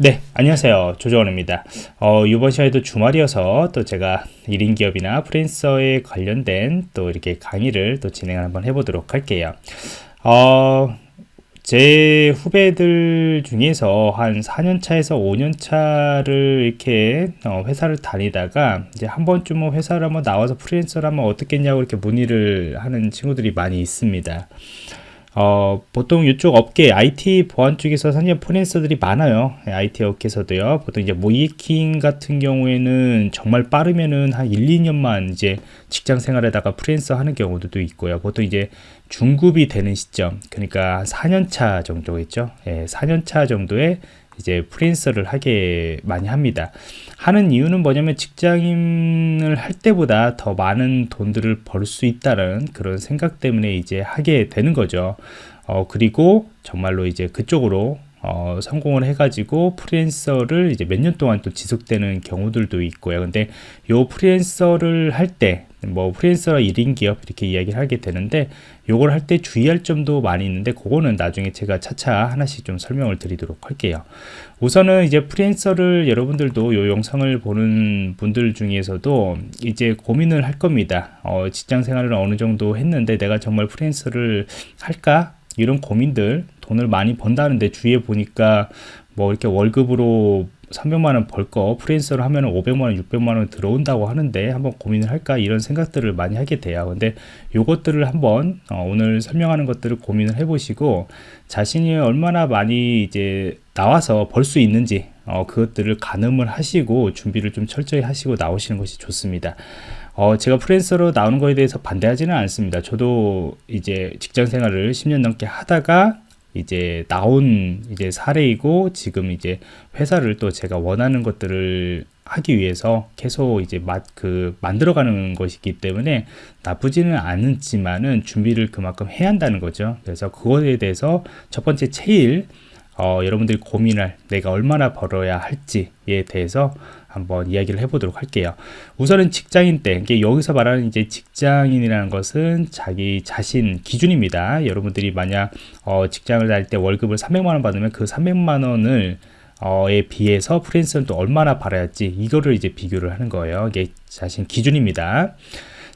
네 안녕하세요. 조정원입니다. 어, 이번 시간에도 주말이어서 또 제가 1인 기업이나 프리랜서에 관련된 또 이렇게 강의를 또 진행을 한번 해보도록 할게요. 어, 제 후배들 중에서 한 4년차에서 5년차를 이렇게 어, 회사를 다니다가 이제 한 번쯤은 회사를 한번 나와서 프리랜서를 하면 어떻겠냐고 이렇게 문의를 하는 친구들이 많이 있습니다 어, 보통 이쪽 업계 IT 보안 쪽에서 상당히 프리랜서들이 많아요. IT 업계에서도요. 보통 이제 모이킹 같은 경우에는 정말 빠르면은 한 1, 2년만 이제 직장 생활에다가 프리랜서 하는 경우도 있고요. 보통 이제 중급이 되는 시점, 그러니까 4년차 정도겠죠. 예, 4년차 정도에 이제 프리랜서를 하게 많이 합니다. 하는 이유는 뭐냐면 직장인을 할 때보다 더 많은 돈들을 벌 수 있다는 그런 생각 때문에 이제 하게 되는 거죠. 어, 그리고 정말로 이제 그쪽으로 어, 성공을 해가지고 프리랜서를 이제 몇 년 동안 또 지속되는 경우들도 있고요. 근데 요 프리랜서를 할 때, 뭐 프리랜서라 1인 기업 이렇게 이야기를 하게 되는데 요걸 할 때 주의할 점도 많이 있는데 그거는 나중에 제가 차차 하나씩 좀 설명을 드리도록 할게요. 우선은 이제 프리랜서를 여러분들도 요 영상을 보는 분들 중에서도 이제 고민을 할 겁니다. 어, 직장 생활을 어느 정도 했는데 내가 정말 프리랜서를 할까? 이런 고민들 돈을 많이 번다는데 주위에 보니까 뭐 이렇게 월급으로 300만원 벌 거 프리랜서를 하면 500만원 600만원 들어온다고 하는데 한번 고민을 할까? 이런 생각들을 많이 하게 돼요. 근데 요것들을 한번 어, 오늘 설명하는 것들을 고민을 해 보시고 자신이 얼마나 많이 이제 나와서 벌 수 있는지 어, 그것들을 가늠을 하시고 준비를 좀 철저히 하시고 나오시는 것이 좋습니다. 어, 제가 프리랜서로 나오는 거에 대해서 반대하지는 않습니다. 저도 이제 직장 생활을 10년 넘게 하다가 이제 나온 이제 사례이고 지금 이제 회사를 또 제가 원하는 것들을 하기 위해서 계속 이제 맛 그 만들어가는 것이기 때문에 나쁘지는 않지만은 준비를 그만큼 해야 한다는 거죠. 그래서 그거에 대해서 첫 번째 제일 어, 여러분들이 고민할 내가 얼마나 벌어야 할지에 대해서 한번 이야기를 해보도록 할게요. 우선은 직장인 때, 여기서 말하는 이제 직장인이라는 것은 자기 자신 기준입니다. 여러분들이 만약 어, 직장을 다닐 때 월급을 300만 원 받으면 그 300만 원을 어에 비해서 프리랜서는 또 얼마나 받아야지 이거를 이제 비교를 하는 거예요. 이게 자신 기준입니다.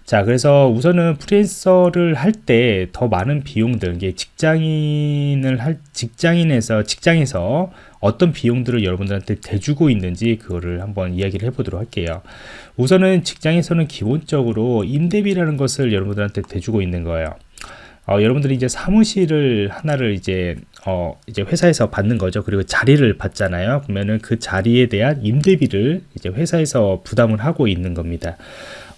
자 그래서 우선은 프리랜서를 할 때 더 많은 비용들 이게 직장인을 할 직장인에서 직장에서 어떤 비용들을 여러분들한테 대주고 있는지 그거를 한번 이야기를 해보도록 할게요 우선은 직장에서는 기본적으로 임대비라는 것을 여러분들한테 대주고 있는 거예요 어, 여러분들이 이제 사무실을 하나를 이제 어, 이제 회사에서 받는 거죠. 그리고 자리를 받잖아요. 그러면은 그 자리에 대한 임대비를 이제 회사에서 부담을 하고 있는 겁니다.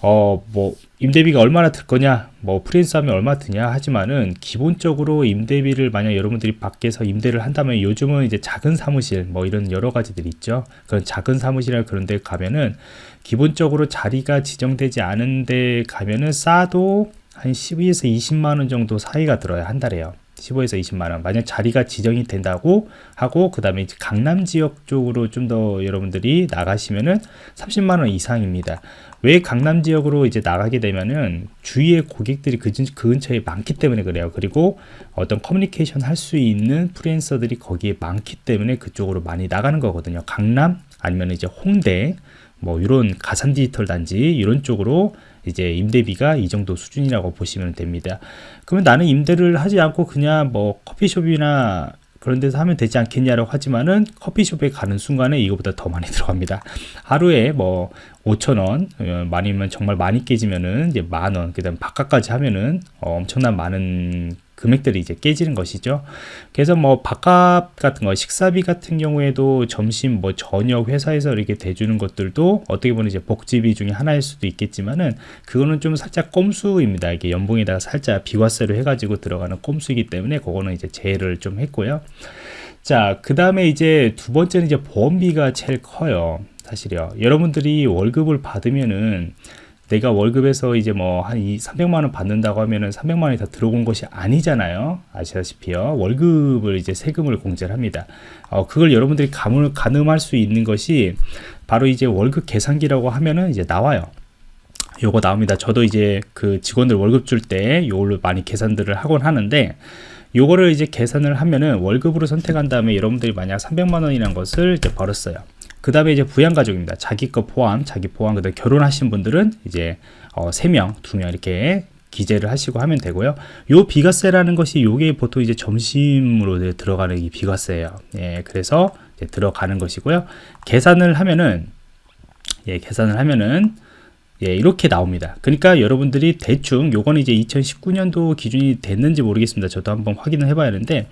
어, 뭐, 임대비가 얼마나 들 거냐, 뭐, 프리랜서 하면 얼마 드냐 하지만은, 기본적으로 임대비를 만약 여러분들이 밖에서 임대를 한다면, 요즘은 이제 작은 사무실, 뭐, 이런 여러 가지들이 있죠. 그런 작은 사무실이나 그런 데 가면은, 기본적으로 자리가 지정되지 않은 데 가면은 싸도 한 12에서 20만원 정도 사이가 들어야 한 달에요. 15에서 20만원. 만약 자리가 지정이 된다고 하고 그 다음에 강남 지역 쪽으로 좀 더 여러분들이 나가시면은 30만원 이상입니다. 왜 강남 지역으로 이제 나가게 되면은 주위에 고객들이 그, 그 근처에 많기 때문에 그래요. 그리고 어떤 커뮤니케이션 할 수 있는 프리랜서들이 거기에 많기 때문에 그쪽으로 많이 나가는 거거든요. 강남 아니면 이제 홍대 뭐 이런 가산 디지털 단지 이런 쪽으로 이제 임대비가 이 정도 수준이라고 보시면 됩니다. 그러면 나는 임대를 하지 않고 그냥 뭐 커피숍이나 그런 데서 하면 되지 않겠냐라고 하지만은 커피숍에 가는 순간에 이거보다 더 많이 들어갑니다. 하루에 뭐 5천원, 어, 많이면 정말 많이 깨지면은 이제 만원, 그 다음 바깥까지 하면은 어, 엄청난 많은 금액들이 이제 깨지는 것이죠. 그래서 뭐 밥값 같은 거, 식사비 같은 경우에도 점심 뭐 저녁 회사에서 이렇게 대주는 것들도 어떻게 보면 이제 복지비 중에 하나일 수도 있겠지만은 그거는 좀 살짝 꼼수입니다. 이게 연봉에다가 살짝 비과세로 해가지고 들어가는 꼼수이기 때문에 그거는 이제 제외를 좀 했고요. 자, 그 다음에 이제 두 번째는 이제 보험비가 제일 커요. 사실요. 여러분들이 월급을 받으면은 내가 월급에서 이제 뭐 한 300만 원 받는다고 하면은 300만 원이 다 들어온 것이 아니잖아요. 아시다시피요. 월급을 이제 세금을 공제를 합니다. 어, 그걸 여러분들이 감을 가늠할 수 있는 것이 바로 이제 월급 계산기라고 하면은 이제 나와요. 요거 나옵니다. 저도 이제 그 직원들 월급 줄 때 요걸로 많이 계산들을 하곤 하는데 요거를 이제 계산을 하면은 월급으로 선택한 다음에 여러분들이 만약 300만 원이라는 것을 이제 벌었어요. 그 다음에 이제 부양가족입니다. 자기 거 포함, 자기 포함, 그 다음에 결혼하신 분들은 이제 어, 3명, 2명 이렇게 기재를 하시고 하면 되고요. 요 비과세라는 것이 요게 보통 이제 점심으로 들어가는 이 비과세예요. 예, 그래서 들어가는 것이고요. 계산을 하면은 예, 계산을 하면은 예, 이렇게 나옵니다. 그러니까 여러분들이 대충 요거는 이제 2019년도 기준이 됐는지 모르겠습니다. 저도 한번 확인을 해봐야 하는데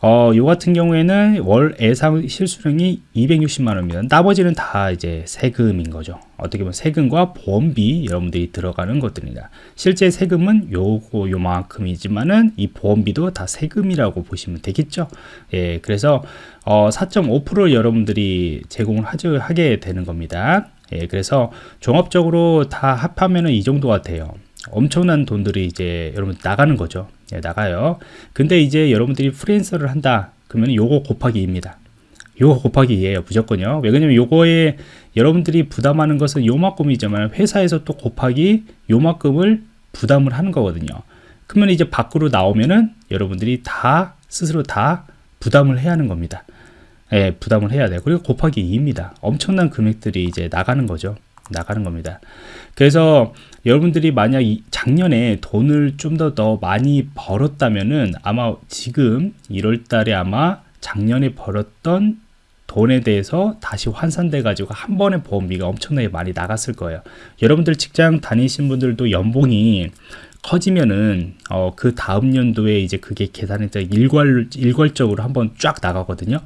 어, 요 같은 경우에는 월 예상 실수령이 260만 원입니다. 나머지는 다 이제 세금인 거죠. 어떻게 보면 세금과 보험비 여러분들이 들어가는 것들입니다. 실제 세금은 요거 요만큼이지만은 이 보험비도 다 세금이라고 보시면 되겠죠. 예, 그래서 어, 4.5%를 여러분들이 제공을 하죠, 하게 되는 겁니다. 예, 그래서 종합적으로 다 합하면은 이 정도가 돼요. 엄청난 돈들이 이제 여러분 나가는 거죠. 예, 나가요. 근데 이제 여러분들이 프리랜서를 한다. 그러면 요거 곱하기 2입니다. 요거 곱하기 2예요. 무조건요. 왜 그러냐면 요거에 여러분들이 부담하는 것은 요만큼이지만 회사에서 또 곱하기 요만큼을 부담을 하는 거거든요. 그러면 이제 밖으로 나오면은 여러분들이 다 스스로 다 부담을 해야 하는 겁니다. 예, 부담을 해야 돼요. 그리고 곱하기 2입니다. 엄청난 금액들이 이제 나가는 거죠. 나가는 겁니다. 그래서 여러분들이 만약 작년에 돈을 좀더더 많이 벌었다면은 아마 지금 1월 달에 아마 작년에 벌었던 돈에 대해서 다시 환산돼 가지고 한 번에 보험비가 엄청나게 많이 나갔을 거예요. 여러분들 직장 다니신 분들도 연봉이 커지면은 어, 그 다음 연도에 이제 그게 계산이 일괄 일괄적으로 한번 쫙 나가거든요.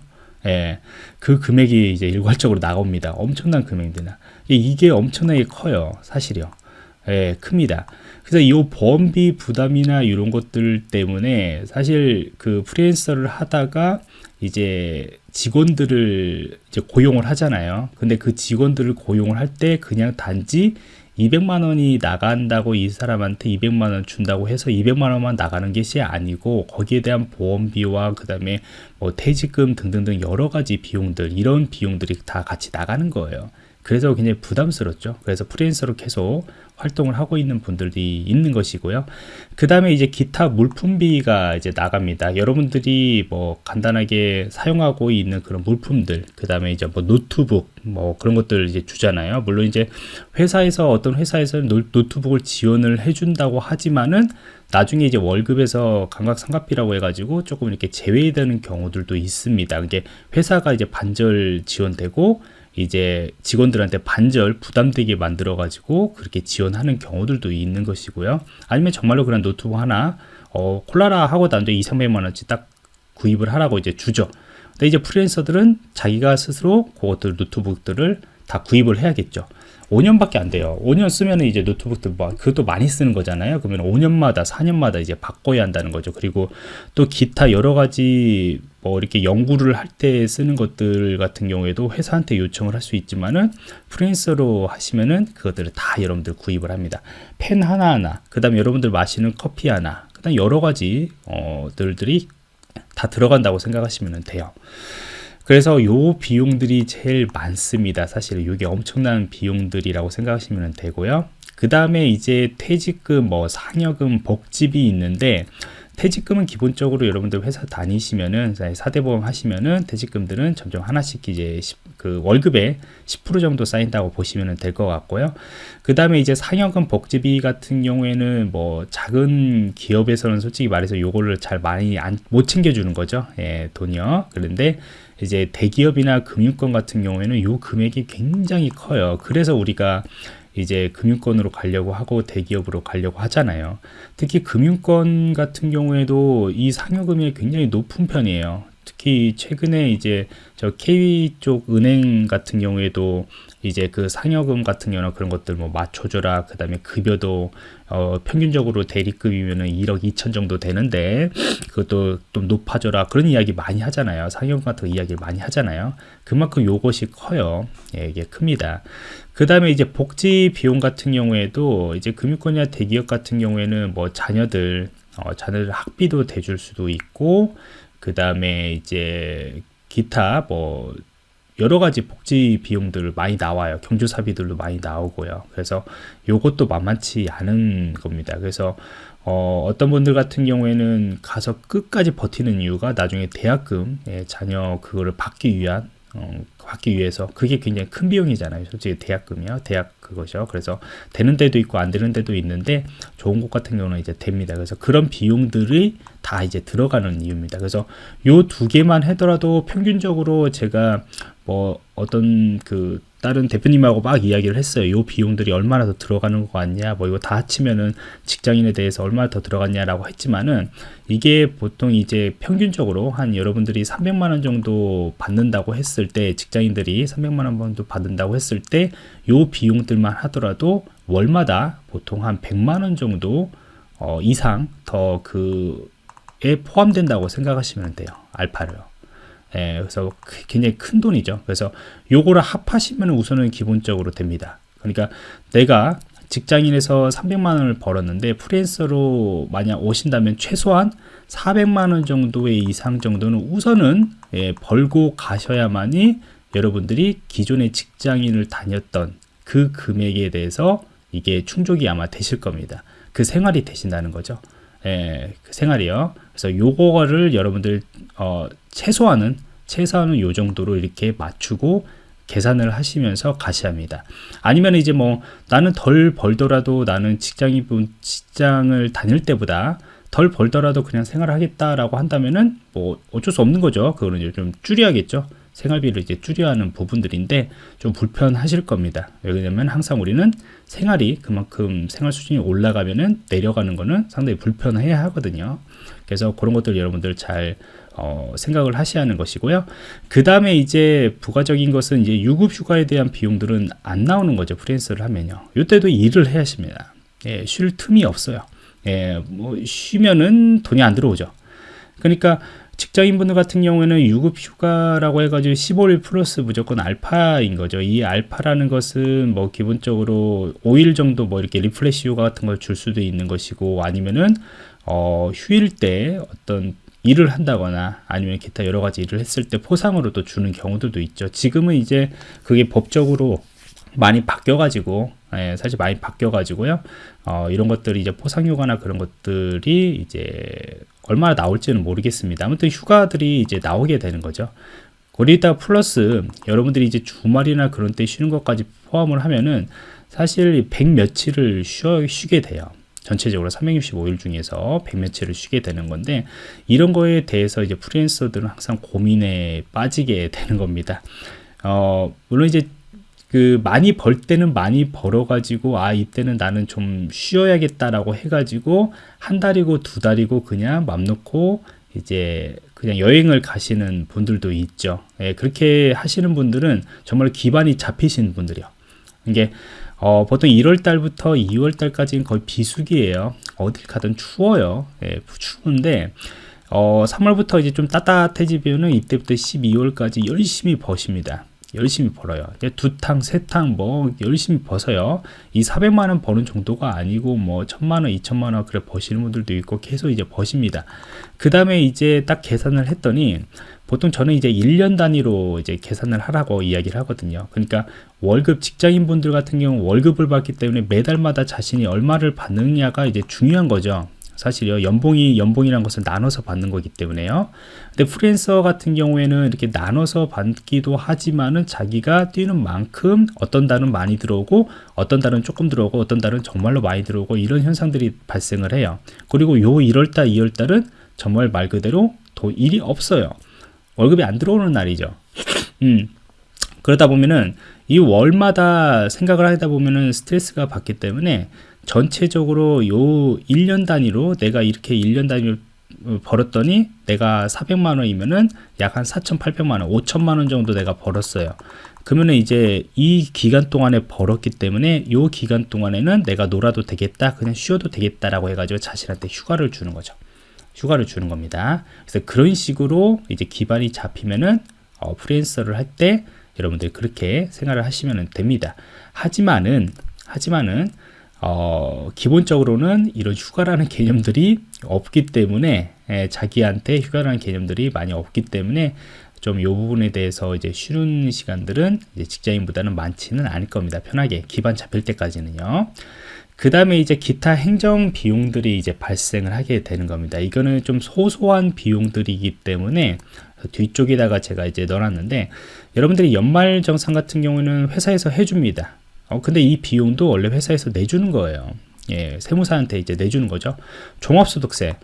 예, 그 금액이 이제 일괄적으로 나옵니다. 엄청난 금액이나 이게 엄청나게 커요, 사실이요. 예, 큽니다. 그래서 이 보험비 부담이나 이런 것들 때문에 사실 그 프리랜서를 하다가 이제 직원들을 이제 고용을 하잖아요. 근데 그 직원들을 고용을 할 때 그냥 단지 200만 원이 나간다고 이 사람한테 200만 원 준다고 해서 200만 원만 나가는 것이 아니고 거기에 대한 보험비와 그 다음에 뭐 퇴직금 등등등 여러 가지 비용들 이런 비용들이 다 같이 나가는 거예요. 그래서 굉장히 부담스럽죠. 그래서 프리랜서로 계속 활동을 하고 있는 분들이 있는 것이고요. 그 다음에 이제 기타 물품비가 이제 나갑니다. 여러분들이 뭐 간단하게 사용하고 있는 그런 물품들, 그 다음에 이제 뭐 노트북, 뭐 그런 것들 이제 주잖아요. 물론 이제 회사에서 어떤 회사에서는 노트북을 지원을 해준다고 하지만은 나중에 이제 월급에서 감가상각비라고 해가지고 조금 이렇게 제외되는 경우들도 있습니다. 이게 회사가 이제 반절 지원되고 이제 직원들한테 반절 부담되게 만들어 가지고 그렇게 지원하는 경우들도 있는 것이고요. 아니면 정말로 그런 노트북 하나 어, 골라라 하고 한도 2, 300만 원치 딱 구입을 하라고 이제 주죠. 근데 이제 프리랜서들은 자기가 스스로 그것들 노트북들을 다 구입을 해야겠죠 5년밖에 안 돼요. 5년 쓰면 이제 노트북도 뭐 그것도 많이 쓰는 거잖아요. 그러면 5년마다 4년마다 이제 바꿔야 한다는 거죠. 그리고 또 기타 여러 가지 뭐 이렇게 연구를 할 때 쓰는 것들 같은 경우에도 회사한테 요청을 할 수 있지만은 프리랜서로 하시면은 그것들을 다 여러분들 구입을 합니다. 펜 하나하나, 그 다음에 여러분들 마시는 커피 하나, 그 다음 여러 가지 어들들이 다 들어간다고 생각하시면 돼요. 그래서 요 비용들이 제일 많습니다. 사실 이게 엄청난 비용들이라고 생각하시면 되고요. 그 다음에 이제 퇴직금, 뭐 상여금, 복지비 있는데 퇴직금은 기본적으로 여러분들 회사 다니시면은 사대보험 하시면은 퇴직금들은 점점 하나씩 이제 그 월급에 10% 정도 쌓인다고 보시면 될 것 같고요. 그 다음에 이제 상여금 복지비 같은 경우에는 뭐 작은 기업에서는 솔직히 말해서 요거를 잘 많이 안, 못 챙겨주는 거죠. 예, 돈이요. 그런데 이제 대기업이나 금융권 같은 경우에는 요 금액이 굉장히 커요. 그래서 우리가 이제 금융권으로 가려고 하고 대기업으로 가려고 하잖아요. 특히 금융권 같은 경우에도 이 상여금이 굉장히 높은 편이에요. 특히 최근에 이제 저 K 쪽 은행 같은 경우에도 이제 그 상여금 같은 경우는 그런 것들 뭐 맞춰줘라 그 다음에 급여도 어 평균적으로 대리급이면은 1억 2천 정도 되는데 그것도 좀 높아져라 그런 이야기 많이 하잖아요. 상여금 같은 이야기를 많이 하잖아요. 그만큼 요것이 커요. 예, 이게 큽니다. 그 다음에 이제 복지 비용 같은 경우에도 이제 금융권이나 대기업 같은 경우에는 뭐 자녀들 어, 자녀들 학비도 대줄 수도 있고 그 다음에 이제 기타 뭐 여러 가지 복지 비용들 많이 나와요. 경조사비들도 많이 나오고요. 그래서 요것도 만만치 않은 겁니다. 그래서 어, 어떤 분들 같은 경우에는 가서 끝까지 버티는 이유가 나중에 대학금 예, 자녀 그거를 받기 위한 어, 받기 위해서. 그게 굉장히 큰 비용이잖아요. 솔직히 대학금이요. 대학 그거죠 그래서 되는 데도 있고 안 되는 데도 있는데 좋은 곳 같은 경우는 이제 됩니다. 그래서 그런 비용들이 다 이제 들어가는 이유입니다. 그래서 요 두 개만 하더라도 평균적으로 제가 뭐 어떤 그 다른 대표님하고 막 이야기를 했어요. 요 비용들이 얼마나 더 들어가는 것 같냐, 뭐 이거 다 합치면은 직장인에 대해서 얼마나 더 들어갔냐라고 했지만은 이게 보통 이제 평균적으로 한 여러분들이 300만 원 정도 받는다고 했을 때 직장인들이 300만 원 정도 받는다고 했을 때요 비용들만 하더라도 월마다 보통 한 100만 원 정도 어, 이상 더 그에 포함된다고 생각하시면 돼요. 알파를요. 예, 그래서 굉장히 큰 돈이죠. 그래서 요거를 합하시면 우선은 기본적으로 됩니다. 그러니까 내가 직장인에서 300만 원을 벌었는데 프리랜서로 만약 오신다면 최소한 400만 원 정도의 이상 정도는 우선은 예, 벌고 가셔야만이 여러분들이 기존의 직장인을 다녔던 그 금액에 대해서 이게 충족이 아마 되실 겁니다. 그 생활이 되신다는 거죠. 예, 그 생활이요. 그래서 요거를 여러분들 어, 최소한은 최소한은 요 정도로 이렇게 맞추고 계산을 하시면서 가셔야 합니다. 아니면 이제 뭐 나는 덜 벌더라도 나는 직장인 분 직장을 다닐 때보다 덜 벌더라도 그냥 생활하겠다라고 한다면은 뭐 어쩔 수 없는 거죠. 그거는 이제 좀 줄여야겠죠. 생활비를 이제 줄여야 하는 부분들인데 좀 불편하실 겁니다. 왜냐면 항상 우리는 생활이 그만큼 생활 수준이 올라가면은 내려가는 거는 상당히 불편해야 하거든요. 그래서 그런 것들 여러분들 잘 어, 생각을 하셔야 하는 것이고요. 그 다음에 이제 부가적인 것은 이제 유급 휴가에 대한 비용들은 안 나오는 거죠. 프리랜서를 하면요. 이때도 일을 해야 하십니다. 예, 쉴 틈이 없어요. 예, 뭐 쉬면은 돈이 안 들어오죠. 그러니까 직장인분들 같은 경우에는 유급 휴가라고 해가지고 15일 플러스 무조건 알파인 거죠. 이 알파라는 것은 뭐 기본적으로 5일 정도 뭐 이렇게 refresh 휴가 같은 걸 줄 수도 있는 것이고 아니면은 어, 휴일 때 어떤 일을 한다거나 아니면 기타 여러 가지 일을 했을 때 포상으로도 주는 경우들도 있죠. 지금은 이제 그게 법적으로 많이 바뀌어가지고 예, 사실 많이 바뀌어가지고요. 어, 이런 것들이 이제 포상휴가나 그런 것들이 이제 얼마나 나올지는 모르겠습니다. 아무튼 휴가들이 이제 나오게 되는 거죠. 거기다 플러스 여러분들이 이제 주말이나 그런 때 쉬는 것까지 포함을 하면은 사실 100 며칠을 쉬어, 쉬게 돼요. 전체적으로 365일 중에서 100 며칠을 쉬게 되는 건데 이런 거에 대해서 이제 프리랜서들은 항상 고민에 빠지게 되는 겁니다. 어, 물론 이제 그 많이 벌 때는 많이 벌어가지고 아 이때는 나는 좀 쉬어야겠다라고 해가지고 한 달이고 두 달이고 그냥 맘 놓고 이제 그냥 여행을 가시는 분들도 있죠. 예, 그렇게 하시는 분들은 정말 기반이 잡히신 분들이요. 이게 어, 보통 1월 달부터 2월 달까지는 거의 비수기예요. 어딜 가든 추워요. 예, 추운데 어, 3월부터 이제 좀 따뜻해지면은 이때부터 12월까지 열심히 버십니다. 열심히 벌어요. 두 탕, 세 탕, 뭐, 열심히 버서요. 이 400만원 버는 정도가 아니고, 뭐, 천만원, 이천만원, 그래, 버시는 분들도 있고, 계속 이제 버십니다. 그 다음에 이제 딱 계산을 했더니, 보통 저는 이제 1년 단위로 이제 계산을 하라고 이야기를 하거든요. 그러니까 월급 직장인 분들 같은 경우 월급을 받기 때문에 매달마다 자신이 얼마를 받느냐가 이제 중요한 거죠. 사실요 연봉이 연봉이란 것을 나눠서 받는 거기 때문에요. 근데 프리랜서 같은 경우에는 이렇게 나눠서 받기도 하지만은 자기가 뛰는 만큼 어떤 달은 많이 들어오고 어떤 달은 조금 들어오고 어떤 달은 정말로 많이 들어오고 이런 현상들이 발생을 해요. 그리고 요 1월달 2월달은 정말 말 그대로 도 일이 없어요. 월급이 안 들어오는 날이죠. 음. 그러다 보면은 이 월마다 생각을 하다 보면은 스트레스가 받기 때문에 전체적으로 요 1년 단위로 내가 이렇게 1년 단위로 벌었더니 내가 400만 원이면은 약 한 4,800만 원, 5천만 원 정도 내가 벌었어요. 그러면 이제 이 기간 동안에 벌었기 때문에 요 기간 동안에는 내가 놀아도 되겠다, 그냥 쉬어도 되겠다라고 해가지고 자신한테 휴가를 주는 거죠. 휴가를 주는 겁니다. 그래서 그런 식으로 이제 기반이 잡히면은 어, 프리랜서를 할 때 여러분들 그렇게 생활을 하시면 됩니다. 하지만은 하지만은 어, 기본적으로는 이런 휴가라는 개념들이 없기 때문에 에, 자기한테 휴가라는 개념들이 많이 없기 때문에 좀 이 부분에 대해서 이제 쉬는 시간들은 이제 직장인보다는 많지는 않을 겁니다. 편하게 기반 잡힐 때까지는요. 그 다음에 이제 기타 행정 비용들이 이제 발생을 하게 되는 겁니다. 이거는 좀 소소한 비용들이기 때문에 뒤쪽에다가 제가 이제 넣어놨는데 여러분들이 연말정산 같은 경우는 회사에서 해줍니다. 어, 근데 이 비용도 원래 회사에서 내주는 거예요. 예, 세무사한테 이제 내주는 거죠. 종합소득세.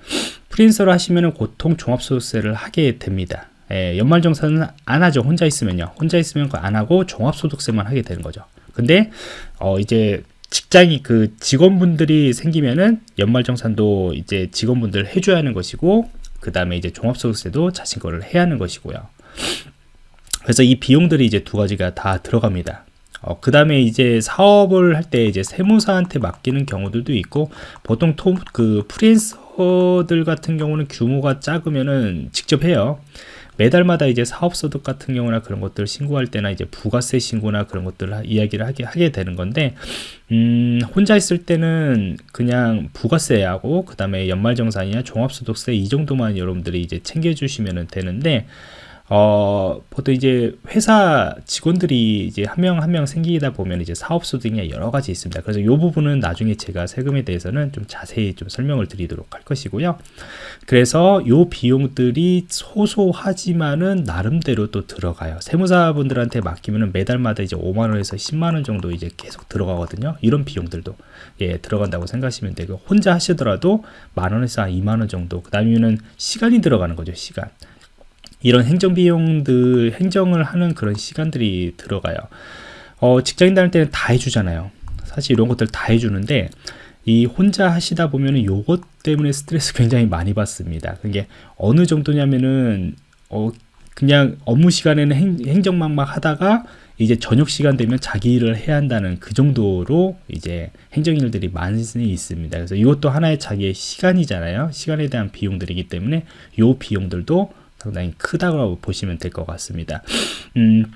프린서를 하시면은 보통 종합소득세를 하게 됩니다. 예, 연말정산은 안 하죠. 혼자 있으면요. 혼자 있으면 안 하고 종합소득세만 하게 되는 거죠. 근데, 어, 이제 직장이 그 직원분들이 생기면은 연말정산도 이제 직원분들 해줘야 하는 것이고, 그 다음에 이제 종합소득세도 자신 거를 해야 하는 것이고요. 그래서 이 비용들이 이제 두 가지가 다 들어갑니다. 어, 그 다음에 이제 사업을 할 때 이제 세무사한테 맡기는 경우들도 있고 보통 토, 그 프리랜서들 같은 경우는 규모가 작으면은 직접 해요. 매달마다 이제 사업소득 같은 경우나 그런 것들 신고할 때나 이제 부가세 신고나 그런 것들을 이야기를 하게, 하게 되는 건데, 음, 혼자 있을 때는 그냥 부가세하고, 그 다음에 연말정산이나 종합소득세 이 정도만 여러분들이 이제 챙겨주시면 되는데, 어, 보통 이제 회사 직원들이 이제 한 명 한명 생기다 보면 이제 사업소득이 여러 가지 있습니다. 그래서 이 부분은 나중에 제가 세금에 대해서는 좀 자세히 좀 설명을 드리도록 할 것이고요. 그래서 이 비용들이 소소하지만은 나름대로 또 들어가요. 세무사분들한테 맡기면은 매달마다 이제 5만원에서 10만원 정도 이제 계속 들어가거든요. 이런 비용들도 예, 들어간다고 생각하시면 되고, 혼자 하시더라도 만원에서 한 2만원 정도, 그 다음에는 시간이 들어가는 거죠, 시간. 이런 행정 비용들 행정을 하는 그런 시간들이 들어가요. 어, 직장인 다닐 때는 다 해주잖아요. 사실 이런 것들 다 해주는데 이 혼자 하시다 보면은 요것 때문에 스트레스 굉장히 많이 받습니다. 그게 어느 정도냐면은 어 그냥 업무 시간에는 행, 행정만 막 하다가 이제 저녁 시간 되면 자기 일을 해야 한다는 그 정도로 이제 행정일들이 많이 있습니다. 그래서 이것도 하나의 자기의 시간이잖아요. 시간에 대한 비용들이기 때문에 요 비용들도 상당히 크다고 보시면 될 것 같습니다. 음,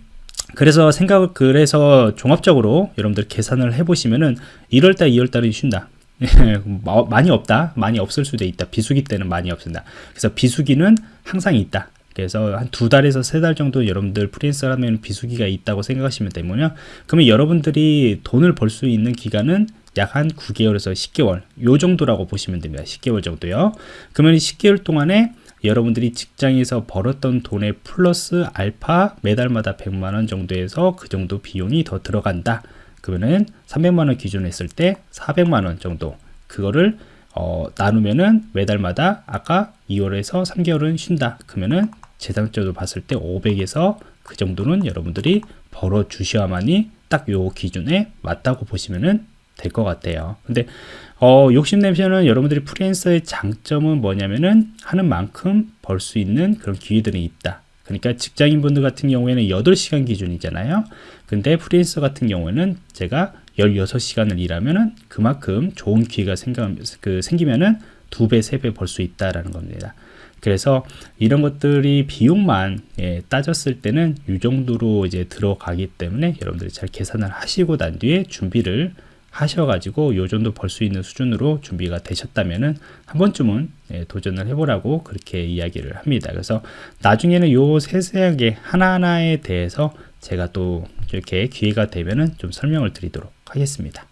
그래서 생각을 그래서 종합적으로 여러분들 계산을 해보시면은 1월달, 2월달은 쉰다. 많이 없다. 많이 없을 수도 있다. 비수기 때는 많이 없습니다. 그래서 비수기는 항상 있다. 그래서 한 두 달에서 세 달 정도 여러분들 프리랜서라면 비수기가 있다고 생각하시면 되면요. 그러면 여러분들이 돈을 벌 수 있는 기간은 약 한 9개월에서 10개월 요 정도라고 보시면 됩니다. 10개월 정도요. 그러면 10개월 동안에 여러분들이 직장에서 벌었던 돈의 플러스 알파 매달마다 100만원 정도에서 그 정도 비용이 더 들어간다. 그러면은 300만원 기준 했을 때 400만원 정도 그거를 어, 나누면은 매달마다 아까 2월에서 3개월은 쉰다. 그러면은 재산적으로 봤을 때 500에서 그 정도는 여러분들이 벌어 주셔야만이 딱 요 기준에 맞다고 보시면은 될 것 같아요. 근데 어, 욕심내시면 여러분들이 프리랜서의 장점은 뭐냐면은 하는 만큼 벌 수 있는 그런 기회들이 있다. 그러니까 직장인 분들 같은 경우에는 8시간 기준이잖아요. 근데 프리랜서 같은 경우에는 제가 16시간을 일하면은 그만큼 좋은 기회가 생겨, 그 생기면은 두 배, 세 배 벌 수 있다라는 겁니다. 그래서 이런 것들이 비용만 예, 따졌을 때는 이 정도로 이제 들어가기 때문에 여러분들이 잘 계산을 하시고 난 뒤에 준비를 하셔가지고 요 정도 벌 수 있는 수준으로 준비가 되셨다면은 한 번쯤은 예, 도전을 해보라고 그렇게 이야기를 합니다. 그래서 나중에는 요 세세하게 하나하나에 대해서 제가 또 이렇게 기회가 되면은 좀 설명을 드리도록 하겠습니다.